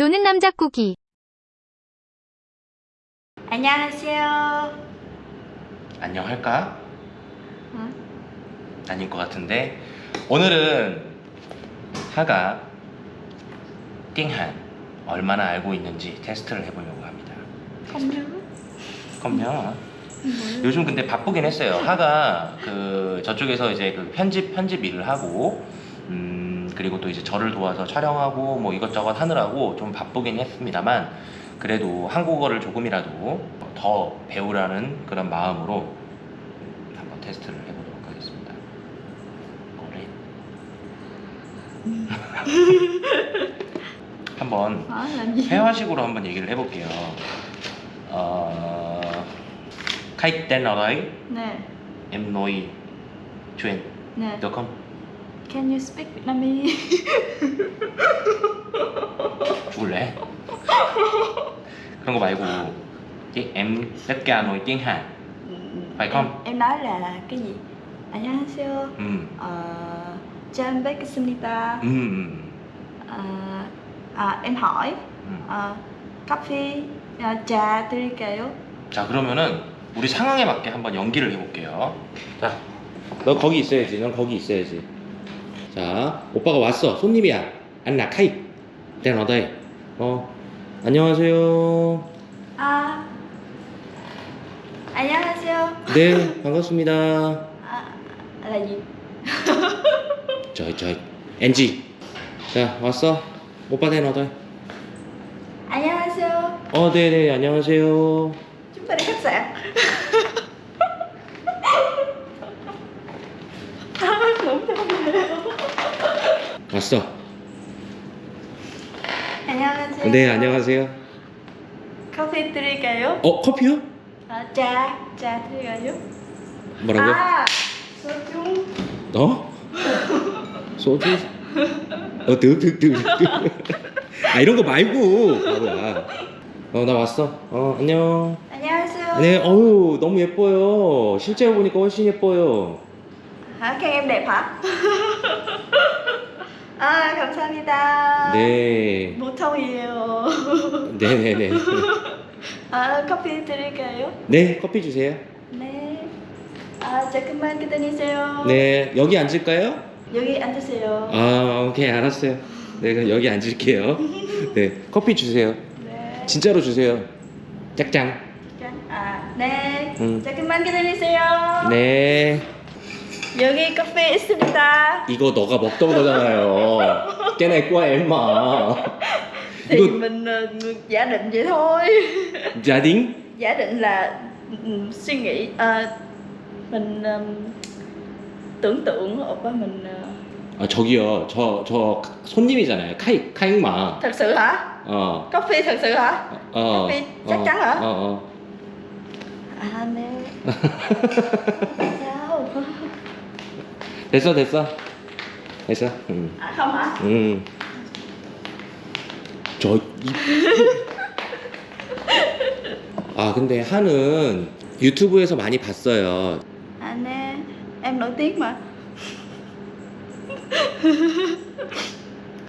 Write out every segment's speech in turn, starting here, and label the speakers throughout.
Speaker 1: 노는 남자 꾸기
Speaker 2: 안녕하세요.
Speaker 3: 안녕할까?
Speaker 2: 응?
Speaker 3: 아닐 것 같은데 오늘은 하가 띵한 얼마나 알고 있는지 테스트를 해보려고 합니다.
Speaker 2: Nhớ.
Speaker 3: 컴요. 요즘 근데 바쁘긴 했어요. 하가 그 저쪽에서 이제 그 편집 편집 일을 하고 음 그리고 또 이제 저를 도와서 촬영하고 뭐 이것저것 하느라고 좀 바쁘긴 했습니다만 그래도 한국어를 조금이라도 더 배우라는 그런 마음으로 한번 테스트를 해보도록 하겠습니다. 그래. 한번
Speaker 2: gì?
Speaker 3: 회화식으로 한번 얘기를 해볼게요. 어, khách tên nào đấy
Speaker 2: Nè,
Speaker 3: em nói chuyện
Speaker 2: nè.
Speaker 3: được không?
Speaker 2: Can you speak Vietnamese?
Speaker 3: 죽을래? 그런 거 말고 이- em tất cả nói tiếng Hàn phải không?
Speaker 2: Em, em nói là cái gì? 안녕하세요.
Speaker 3: 음,
Speaker 2: Ờ, 잘 뵙겠습니다.
Speaker 3: 음,
Speaker 2: Ờ, à, em hỏi
Speaker 3: 음.
Speaker 2: ờ, 커피 어, trà 드릴까요?
Speaker 3: 자 그러면은 우리 상황에 맞게 한번 연기를 해볼게요. 자, 너 거기 있어야지. 넌 거기 있어야지. 자, 오빠가 왔어. 손님이야. 안나 카이. 땡 어다이. 어, 안녕하세요.
Speaker 2: À, 안녕하세요.
Speaker 3: 네, 반갑습니다.
Speaker 2: À, là gì?
Speaker 3: 저기 저기 NG. 자, 왔어. 오빠 땡 어다이.
Speaker 2: 안녕하세요.
Speaker 3: 어, 네, 네, 안녕하세요.
Speaker 2: Chúng ta đi khách sạn. Đúng không?
Speaker 3: 왔어.
Speaker 2: 안녕하세요.
Speaker 3: 네, 안녕하세요.
Speaker 2: 커피 드릴까요?
Speaker 3: 어, 커피요?
Speaker 2: 아, trà, trà 드릴까요?
Speaker 3: 뭐라고?
Speaker 2: 아, 소주.
Speaker 3: 너? 소주? 어, 득, 득, 득, 득. 아, 이런 거 말고. 바보야. 어, 나 왔어. 어, 안녕.
Speaker 2: 안녕하세요.
Speaker 3: 네, 어우, 너무 예뻐요. 실제로 보니까 훨씬 예뻐요.
Speaker 2: Khen em đẹp hả? 아, 감사합니다.
Speaker 3: 네.
Speaker 2: 보통이에요.
Speaker 3: 네네네.
Speaker 2: 아, 커피 드릴까요?
Speaker 3: 네, 커피 주세요.
Speaker 2: 네. 아, 조금만 기다리세요.
Speaker 3: 네, 여기 앉을까요?
Speaker 2: 여기 앉으세요.
Speaker 3: 아, 오케이, 알았어요. 네, 그럼 여기 앉을게요. 네, 커피 주세요.
Speaker 2: 네.
Speaker 3: 진짜로 주세요. 짝짱.
Speaker 2: 아, 네.
Speaker 3: 음.
Speaker 2: 조금만 기다리세요.
Speaker 3: 네.
Speaker 2: 여기 커피 있습니다.
Speaker 3: 이거 너가 먹던 거잖아요. 깨내 꼬아 엠마.
Speaker 2: Thì
Speaker 3: 이거
Speaker 2: mình ờ, giả định vậy thôi.
Speaker 3: 자딩?
Speaker 2: giả định là ừ, suy nghĩ ờ, mình ờ, tưởng tượng opa mình ờ,
Speaker 3: 아 저기요, 저 저 손님이잖아요. 카이 카잉마.
Speaker 2: thật sự hả?
Speaker 3: 어.
Speaker 2: Coffee thật sự hả?
Speaker 3: 어.
Speaker 2: 커피 chắc chắn hả?
Speaker 3: 어, 어.
Speaker 2: À nè. Sao?
Speaker 3: 됐어, 됐어. 됐어. 응.
Speaker 2: À không hả?
Speaker 3: 응. 저 이... 아 근데 한은 유튜브에서 많이 봤어요.
Speaker 2: À nè, em nổi tiếng mà.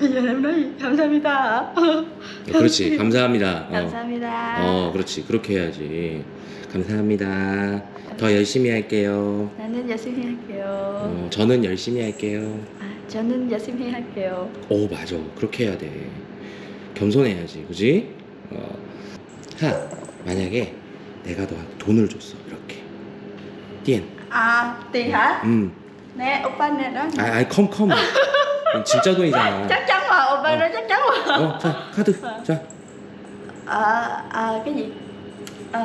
Speaker 2: Nói gì? 감사합니다 hả?
Speaker 3: 그렇지. 감사합니다. 어.
Speaker 2: 감사합니다.
Speaker 3: 어, 그렇지. 그렇게 해야지. 감사합니다. 더 열심히 할게요.
Speaker 2: 나는 열심히 할게요.
Speaker 3: 어, 저는 열심히 할게요.
Speaker 2: 아, 저는 열심히 할게요.
Speaker 3: 오, 맞아. 그렇게 해야 돼. 겸손해야지. 그지? 어. 하, 만약에 내가 너한테 돈을 줬어. 이렇게. 띠엔.
Speaker 2: À, tiền hả?
Speaker 3: 음.
Speaker 2: Nè, oppa nè đó.
Speaker 3: 아, 아이, 컴, 컴. 이건 진짜 돈이잖아.
Speaker 2: Nói chắc chắn mà.
Speaker 3: 어, 자, 카드. 자.
Speaker 2: À, à, cái gì? À,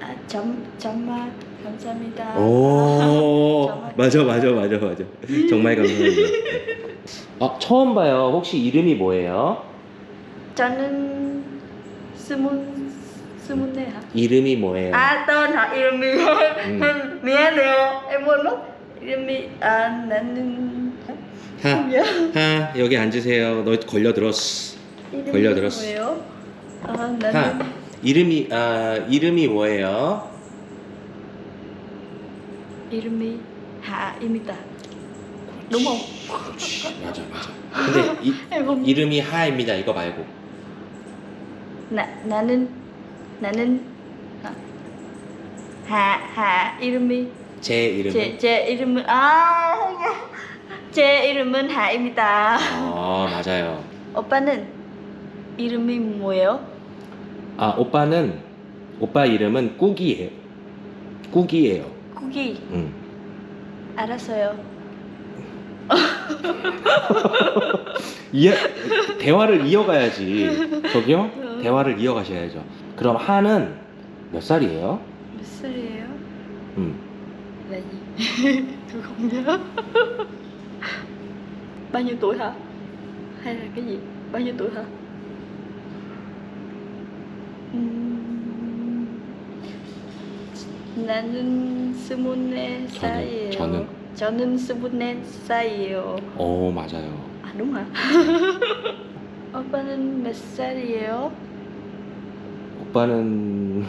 Speaker 2: à, 점, 점, à, 감사합니다.
Speaker 3: 오,
Speaker 2: 정말.
Speaker 3: 맞아, 맞아, 맞아, 맞아. 정말 감사합니다. 어, 처음 봐요. 혹시 이름이 뭐예요?
Speaker 2: 저는 스문, 스문네 hả?
Speaker 3: 이름이 뭐예요?
Speaker 2: Tên hả? Irmi
Speaker 3: Ừ.
Speaker 2: 미안해요. em quên mất. Irmi, à, 나는...
Speaker 3: 하,
Speaker 2: nhớ.
Speaker 3: 하, 여기 앉으세요. 너 걸려들었어. 걸려들었어.
Speaker 2: 뭐예요? 아,
Speaker 3: 하,
Speaker 2: 나는...
Speaker 3: 이름이, 아, 이름이 뭐예요?
Speaker 2: 이름이 하입니다. không?
Speaker 3: 그렇지, 맞아, 맞아. 근데 이, 이름이 하입니다. 이거 말고.
Speaker 2: 나 나는 나는 아, 하, 하 이름이
Speaker 3: 제 이름은
Speaker 2: 제, 제 이름은 아 제 이름은 하입니다.
Speaker 3: 어 맞아요
Speaker 2: 오빠는 이름이 뭐예요?
Speaker 3: 아 오빠는 오빠 이름은 꾸기예요 꾸기예요
Speaker 2: 쿠기
Speaker 3: 응.
Speaker 2: 알았어요.
Speaker 3: 이해, 대화를 이어가야지 저기요 대화를 이어가셔야죠 그럼 하는 몇 살이에요?
Speaker 2: 몇 살이에요?
Speaker 3: 음.
Speaker 2: tôi không nhớ bao nhiêu tuổi hả hay là cái gì bao nhiêu tuổi hả 나는 스물네 살이에요
Speaker 3: 저는?
Speaker 2: 저는 스물네 살이에요
Speaker 3: 오 맞아요
Speaker 2: 아 đúng hả 오빠는 몇 살이에요
Speaker 3: 오빠는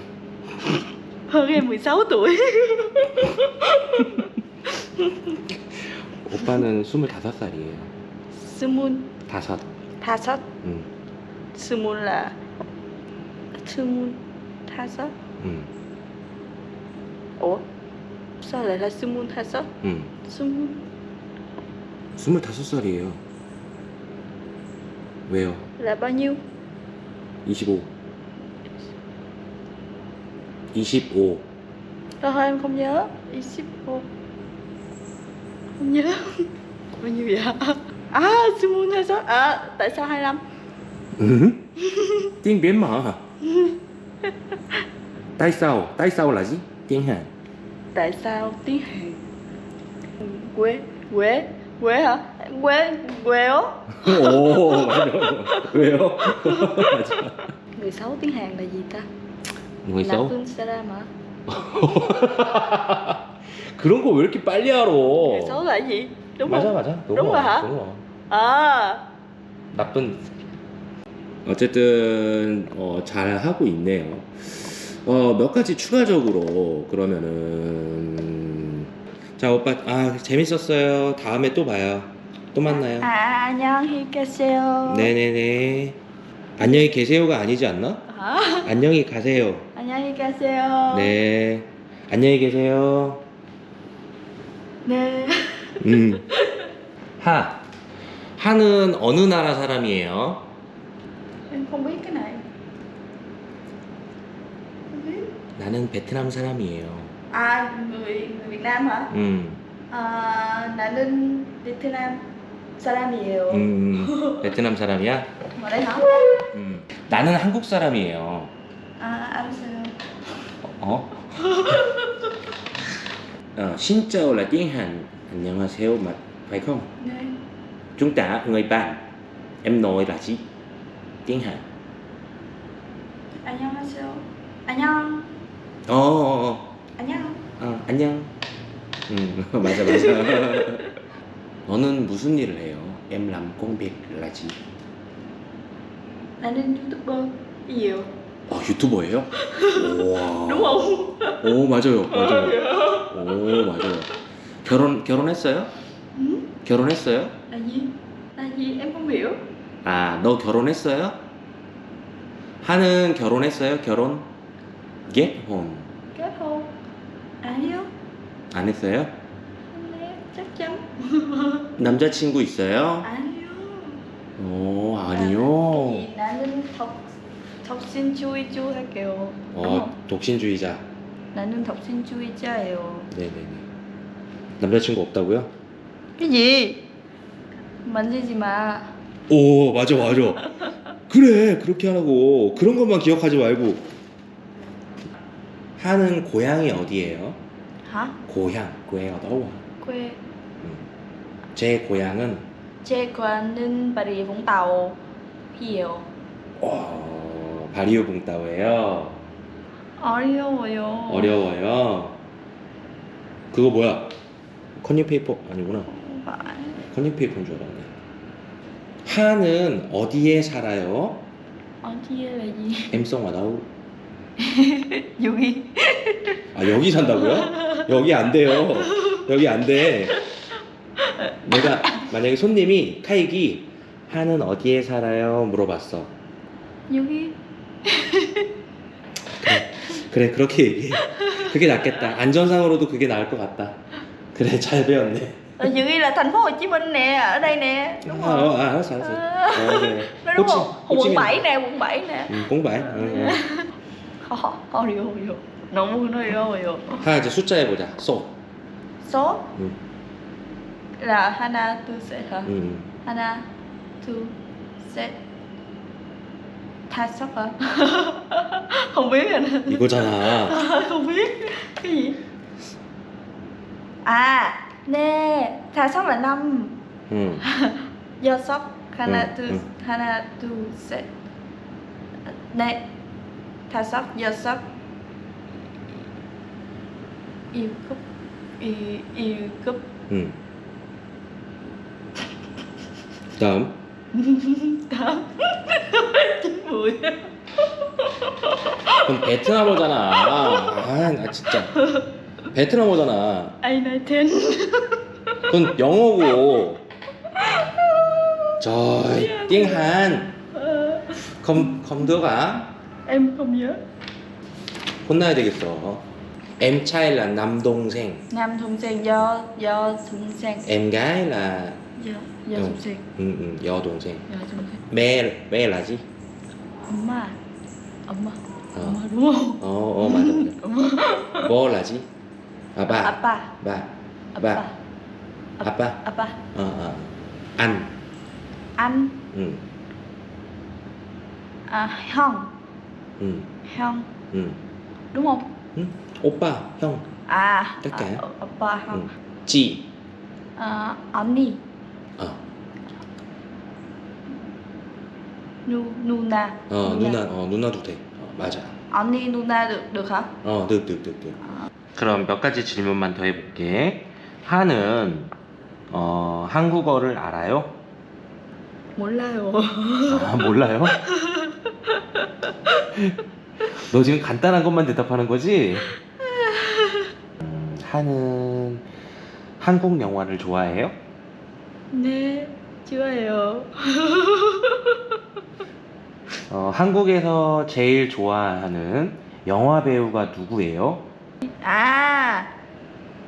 Speaker 2: hơn em 16 tuổi
Speaker 3: 오빠는 25살이에요
Speaker 2: 스물
Speaker 3: 다섯
Speaker 2: 다섯
Speaker 3: 응.
Speaker 2: 스물 là 스물 다섯
Speaker 3: 응.
Speaker 2: lại là 스물 다섯
Speaker 3: 응.
Speaker 2: 스물
Speaker 3: 25살이에요 왜요?
Speaker 2: là bao nhiêu
Speaker 3: 25 25
Speaker 2: thôi em không nhớ 25 không nhớ bao nhiêu vậy à 스물 다섯 à tại sao 25
Speaker 3: Ừ. tiếng Việt mà tại sao tại sao là gì tiếng Hàn
Speaker 2: tại sao tiếng Hàn quê quê quê hả quê quê ó
Speaker 3: 오 맞아 왜요?
Speaker 2: 16 tiếng Hàn là gì ta
Speaker 3: người xấu
Speaker 2: 나쁜 사람 hả
Speaker 3: 그런 거 왜 이렇게 빨리 알아
Speaker 2: người xấu là cái gì đúng
Speaker 3: 맞아
Speaker 2: không
Speaker 3: 맞아 đúng,
Speaker 2: Đúng rồi hả?
Speaker 3: đúng rồi.
Speaker 2: À
Speaker 3: 나쁜 어쨌든 어, 잘 하고 있네요. 어, 몇 가지 추가적으로 그러면은 자 오빠 아 재밌었어요. 다음에 또 봐요. 또 만나요.
Speaker 2: à 안녕히 계세요
Speaker 3: 네네네. 안녕히 계세요가 아니지 않나?
Speaker 2: hả
Speaker 3: 안녕히 가세요.
Speaker 2: 안녕히 가세요
Speaker 3: 네. 안녕히 계세요.
Speaker 2: 네.
Speaker 3: 음. 하. 하는 어느 나라 사람이에요?
Speaker 2: em không biết cái này không biết
Speaker 3: 나는 베트남 사람이에요.
Speaker 2: à người người Việt Nam hả
Speaker 3: 음.
Speaker 2: à, 나는 베트남 사람이에요
Speaker 3: 음, 베트남 사람이야?
Speaker 2: ở đây hả
Speaker 3: 음, 나는 한국 사람이에요.
Speaker 2: à 알았어요
Speaker 3: 어? là tiếng Hàn. 안녕하세요, không?
Speaker 2: 네
Speaker 3: Chúng ta người bạn. Em nói là gì? tiếng Hàn.
Speaker 2: 안녕하세요 안녕
Speaker 3: 어, 어, 어.
Speaker 2: 안녕
Speaker 3: 어, 안녕. 음, 맞아, 맞아. 너는 무슨 일을 해요? Em làm công việc là gì?
Speaker 2: 나는 유튜버이에요
Speaker 3: 아, 유튜버예요? 와.
Speaker 2: đúng không
Speaker 3: 오, 맞아요. 맞아요. 오, 맞아요. 결혼 결혼했어요?
Speaker 2: Ừ?
Speaker 3: 결혼했어요?
Speaker 2: là gì em không hiểu
Speaker 3: 아, 너 결혼했어요? 하는 결혼했어요? 결혼? 결혼
Speaker 2: kết hôn 아니요
Speaker 3: 안 했어요?
Speaker 2: 네 chắn
Speaker 3: 남자친구 있어요?
Speaker 2: 아니요
Speaker 3: 오, 아니요.
Speaker 2: 이 나는 덕 덕신주의주 할게요.
Speaker 3: 어, 독신주의자.
Speaker 2: 나는 덕신주의자예요.
Speaker 3: 네네네. 남자친구 없다고요?
Speaker 2: Gì? 만지지 마.
Speaker 3: 오, 맞아, 맞아. 그래, 그렇게 하라고. 그런 것만 기억하지 말고. 하는 고향이 어디예요?
Speaker 2: hả?
Speaker 3: 고향, 고향 어디요?
Speaker 2: quê
Speaker 3: 제 고향은
Speaker 2: bà rịa vũng tàu hiểu
Speaker 3: 어, 바리오붕따오예요.
Speaker 2: 어려워요.
Speaker 3: 어려워요. 그거 뭐야? 컨닝 페이퍼 아니구나. 컨닝페이퍼인 줄 알았네. 하는 어디에 살아요?
Speaker 2: 어디에 gì?
Speaker 3: 엠송 와다우.
Speaker 2: 여기
Speaker 3: 아 여기 산다고요? 여기 안 돼요. 여기 안 돼. 내가 만약에 손님이 카이기 하는 어디에 살아요? 물어봤어.
Speaker 2: 여기
Speaker 3: 그래 그렇게 얘기해 그게 낫겠다 안전상으로도 그게 나을 것 같다 그래 잘 배웠네
Speaker 2: Ở Dự Ghi là thành phố Hồ Chí Minh nè, ở đây nè, đúng
Speaker 3: 아,
Speaker 2: không?
Speaker 3: 어, 알았어 알았어 어, 그래.
Speaker 2: Nói đúng
Speaker 3: 호치-
Speaker 2: không? Quận
Speaker 3: 호치민.
Speaker 2: 7 nè, quận 7 nè.
Speaker 3: 음, 공부해 응, 응.
Speaker 2: Ho, 어려워, 어려워. 너무 어려워요.
Speaker 3: 하나 이제 숫자 해보자 소
Speaker 2: Số
Speaker 3: 응.
Speaker 2: là Hana Tu Set hả?
Speaker 3: 응.
Speaker 2: Hana Tu Set Da섯 hả? Không biết anh.
Speaker 3: 이거잖아
Speaker 2: Không biết. Cái gì? À, nè, Da섯 là năm.
Speaker 3: 응.
Speaker 2: Do sóc Hana
Speaker 3: Ừ,
Speaker 2: Tu
Speaker 3: ừ.
Speaker 2: Hana Tu Set Nè, Da섯 do sóc yêu cúp yêu, yêu cúp
Speaker 3: 응. 그다음
Speaker 2: tám chín mười
Speaker 3: 그럼 베트남어잖아 아 나 진짜 베트남어잖아
Speaker 2: ai nói tên
Speaker 3: 그건 영어고 không được à
Speaker 2: em không nhớ
Speaker 3: 혼나야 되겠어 em trai là nam 동생
Speaker 2: nam thùng sen do do thùng sen
Speaker 3: em gái là
Speaker 2: thùng sen
Speaker 3: 응, 응, 여동생
Speaker 2: do thùng sen
Speaker 3: 매 매라지
Speaker 2: 엄마 엄마
Speaker 3: 어.
Speaker 2: 엄마 không
Speaker 3: 어, 어 맞아 맞아
Speaker 2: 엄마
Speaker 3: 뭐라지 아빠
Speaker 2: 아빠
Speaker 3: 바
Speaker 2: 아빠
Speaker 3: 아빠
Speaker 2: 아빠
Speaker 3: 어어 안
Speaker 2: anh
Speaker 3: 응,
Speaker 2: à형 응,형
Speaker 3: 응,
Speaker 2: đúng không?
Speaker 3: 응. 오빠 형
Speaker 2: à
Speaker 3: Tất cả.
Speaker 2: à, oppa
Speaker 3: 응.
Speaker 2: không
Speaker 3: 지
Speaker 2: à, 언니
Speaker 3: 어,
Speaker 2: nu nuna.
Speaker 3: 어 누나 어 누나도 돼 어, 맞아
Speaker 2: 언니 누나 được được hả?
Speaker 3: 어, 득, 득, 득, 득. 그럼 몇 가지 질문만 더 해볼게. 하는 어, 한국어를 알아요?
Speaker 2: 몰라요
Speaker 3: 아, 몰라요? 너 지금 간단한 것만 대답하는 거지? 음, 하는 한국 영화를 좋아해요?
Speaker 2: 네 좋아요
Speaker 3: 어, 한국에서 제일 좋아하는 영화 배우가 누구예요?
Speaker 2: À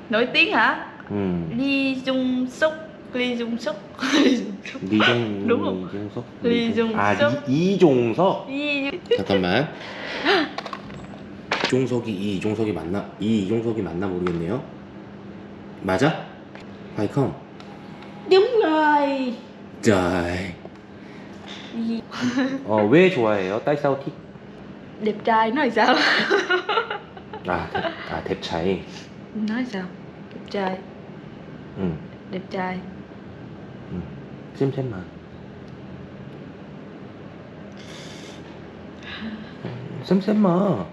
Speaker 2: nổi tiếng hả
Speaker 3: 음,
Speaker 2: Lee Jung Suk Lee Jung Suk Lee Jung Suk đúng không?
Speaker 3: 리종석?
Speaker 2: 리종석.
Speaker 3: 아, 리, 이종석?
Speaker 2: Lee
Speaker 3: 잠깐만. 이종석이 이 이종석이 맞나? 이 이종석이 맞나 모르겠네요. 맞아? 파이컴.
Speaker 2: đúng rồi
Speaker 3: 자,
Speaker 2: Lee-
Speaker 3: 어, 왜 좋아해요? 딸사우티?
Speaker 2: đẹp trai nói sao
Speaker 3: 아, 대, 아, 뎁차이.
Speaker 2: nói sao đẹp trai
Speaker 3: 응,
Speaker 2: đẹp trai
Speaker 3: 응. 쌤쌤만. 쌤쌤만.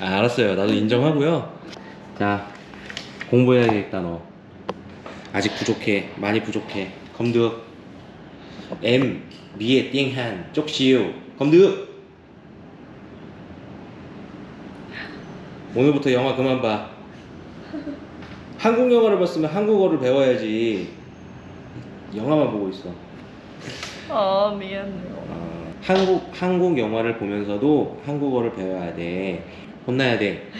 Speaker 3: 아, 알았어요. 나도 인정하고요. 자, 공부해야겠다 너. 아직 부족해. 많이 부족해. Tiếng Hàn chút xíu. Không được. 오늘부터 영화 그만 봐. 한국 영화를 봤으면 한국어를 배워야지. 영화만 보고 있어.
Speaker 2: ờ miệng
Speaker 3: 어, 한국 한국 영화를 보면서도 한국어를 배워야 돼. 혼나야 돼.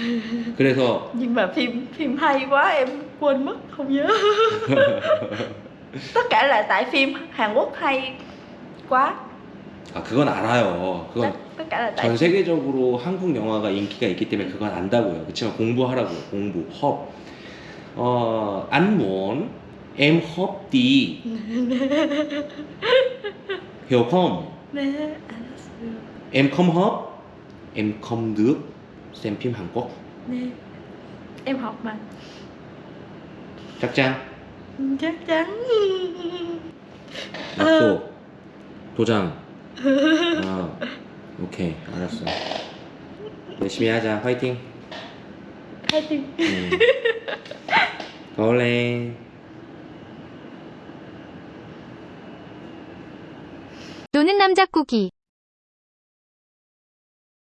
Speaker 3: 그래서
Speaker 2: nhưng mà phim phim hay quá em quên mất không nhớ tất cả là tại phim Hàn Quốc hay quá
Speaker 3: 아 그건 알아요. 그건 전 세계적으로 한국 영화가 인기가 있기 때문에 그건 안다고요. 그렇지만 공부하라고요. 공부. 헙. 어, 안 muốn em hop đi. hiểu không?
Speaker 2: nè 알았어요
Speaker 3: Em không hop. Em không được xem phim Hàn Quốc.
Speaker 2: nè em học mà
Speaker 3: chắc chắn.
Speaker 2: chắc chắn
Speaker 3: 약속. 도장. 어, 오케이. 알았어. 열심히 하자. 화이팅.
Speaker 2: tiếng
Speaker 3: 응. cố lên
Speaker 1: 노는 남자 꾸기